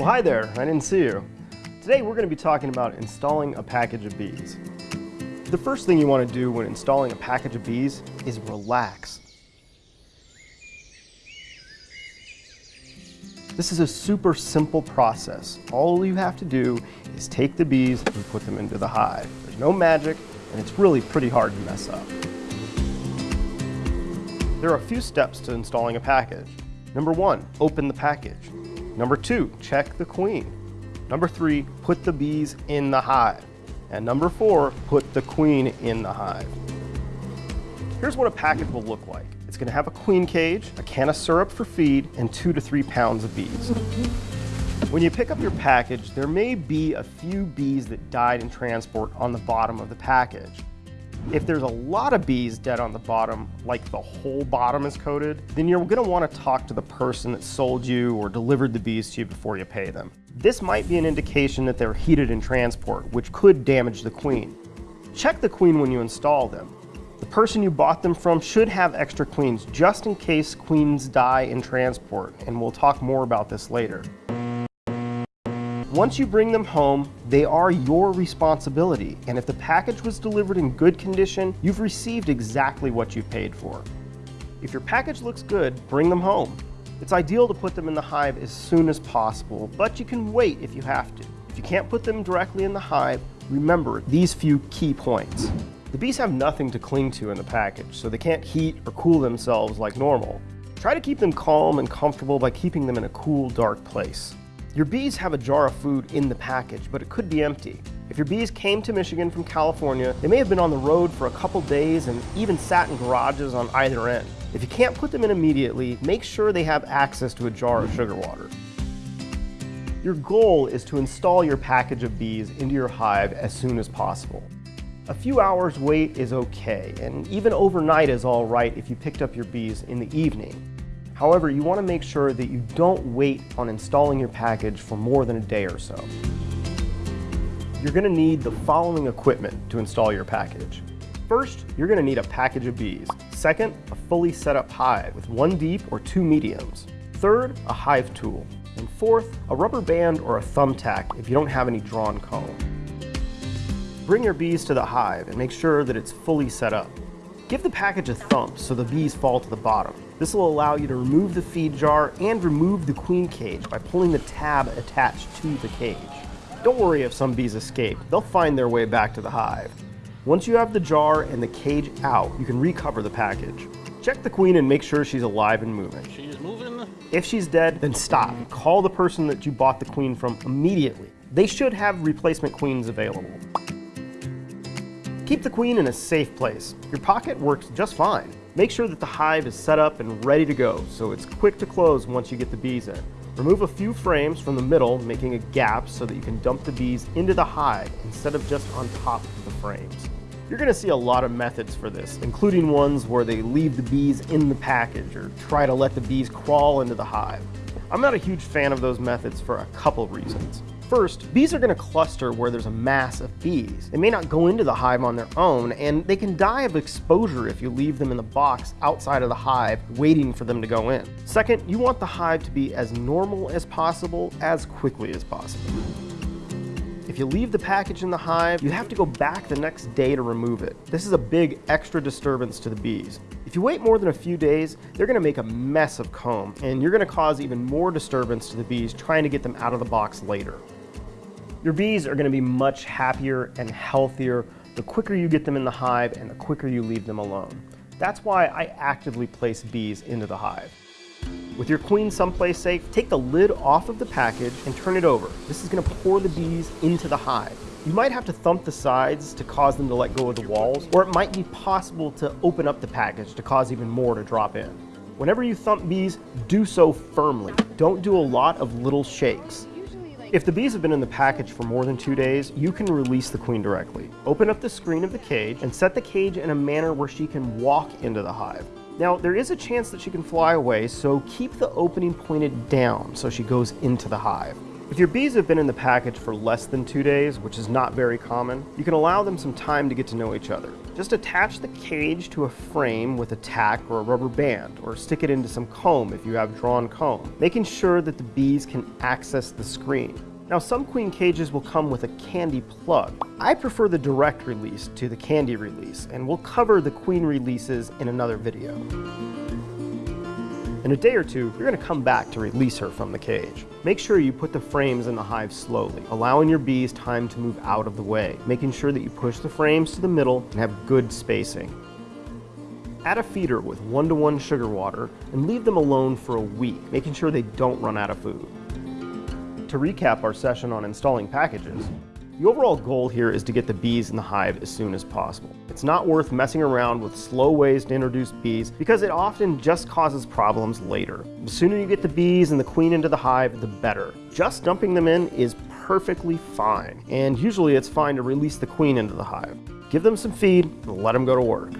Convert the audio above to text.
Well, hi there, I didn't see you. Today we're going to be talking about installing a package of bees. The first thing you want to do when installing a package of bees is relax. This is a super simple process. All you have to do is take the bees and put them into the hive. There's no magic, and it's really pretty hard to mess up. There are a few steps to installing a package. Number one, open the package. Number two, check the queen. Number three, put the bees in the hive. And number four, put the queen in the hive. Here's what a package will look like. It's gonna have a queen cage, a can of syrup for feed, and two to three pounds of bees. When you pick up your package, there may be a few bees that died in transport on the bottom of the package. If there's a lot of bees dead on the bottom, like the whole bottom is coated, then you're gonna wanna talk to the person that sold you or delivered the bees to you before you pay them. This might be an indication that they're heated in transport, which could damage the queen. Check the queen when you install them. The person you bought them from should have extra queens just in case queens die in transport, and we'll talk more about this later. Once you bring them home, they are your responsibility, and if the package was delivered in good condition, you've received exactly what you paid for. If your package looks good, bring them home. It's ideal to put them in the hive as soon as possible, but you can wait if you have to. If you can't put them directly in the hive, remember these few key points. The bees have nothing to cling to in the package, so they can't heat or cool themselves like normal. Try to keep them calm and comfortable by keeping them in a cool, dark place. Your bees have a jar of food in the package, but it could be empty. If your bees came to Michigan from California, they may have been on the road for a couple days and even sat in garages on either end. If you can't put them in immediately, make sure they have access to a jar of sugar water. Your goal is to install your package of bees into your hive as soon as possible. A few hours wait is okay, and even overnight is all right if you picked up your bees in the evening. However, you want to make sure that you don't wait on installing your package for more than a day or so. You're going to need the following equipment to install your package. First, you're going to need a package of bees. Second, a fully set up hive with one deep or two mediums. Third, a hive tool. And fourth, a rubber band or a thumbtack if you don't have any drawn comb. Bring your bees to the hive and make sure that it's fully set up. Give the package a thump so the bees fall to the bottom. This will allow you to remove the feed jar and remove the queen cage by pulling the tab attached to the cage. Don't worry if some bees escape, they'll find their way back to the hive. Once you have the jar and the cage out, you can recover the package. Check the queen and make sure she's alive and moving. She's moving. If she's dead, then stop. Call the person that you bought the queen from immediately. They should have replacement queens available. Keep the queen in a safe place. Your pocket works just fine. Make sure that the hive is set up and ready to go, so it's quick to close once you get the bees in. Remove a few frames from the middle, making a gap so that you can dump the bees into the hive instead of just on top of the frames. You're going to see a lot of methods for this, including ones where they leave the bees in the package or try to let the bees crawl into the hive. I'm not a huge fan of those methods for a couple reasons. First, bees are going to cluster where there's a mass of bees. They may not go into the hive on their own, and they can die of exposure if you leave them in the box outside of the hive waiting for them to go in. Second, you want the hive to be as normal as possible as quickly as possible. If you leave the package in the hive, you have to go back the next day to remove it. This is a big extra disturbance to the bees. If you wait more than a few days, they're gonna make a mess of comb, and you're gonna cause even more disturbance to the bees trying to get them out of the box later. Your bees are gonna be much happier and healthier the quicker you get them in the hive and the quicker you leave them alone. That's why I actively place bees into the hive. With your queen someplace safe, take the lid off of the package and turn it over. This is gonna pour the bees into the hive. You might have to thump the sides to cause them to let go of the walls, or it might be possible to open up the package to cause even more to drop in. Whenever you thump bees, do so firmly. Don't do a lot of little shakes. If the bees have been in the package for more than two days, you can release the queen directly. Open up the screen of the cage and set the cage in a manner where she can walk into the hive. Now, there is a chance that she can fly away, so keep the opening pointed down so she goes into the hive. If your bees have been in the package for less than two days, which is not very common, you can allow them some time to get to know each other. Just attach the cage to a frame with a tack or a rubber band, or stick it into some comb if you have drawn comb, making sure that the bees can access the screen. Now some queen cages will come with a candy plug. I prefer the direct release to the candy release, and we'll cover the queen releases in another video. In a day or two, you're going to come back to release her from the cage. Make sure you put the frames in the hive slowly, allowing your bees time to move out of the way, making sure that you push the frames to the middle and have good spacing. Add a feeder with one-to-one -one sugar water and leave them alone for a week, making sure they don't run out of food. To recap our session on installing packages, the overall goal here is to get the bees in the hive as soon as possible. It's not worth messing around with slow ways to introduce bees because it often just causes problems later. The sooner you get the bees and the queen into the hive, the better. Just dumping them in is perfectly fine, and usually it's fine to release the queen into the hive. Give them some feed and let them go to work.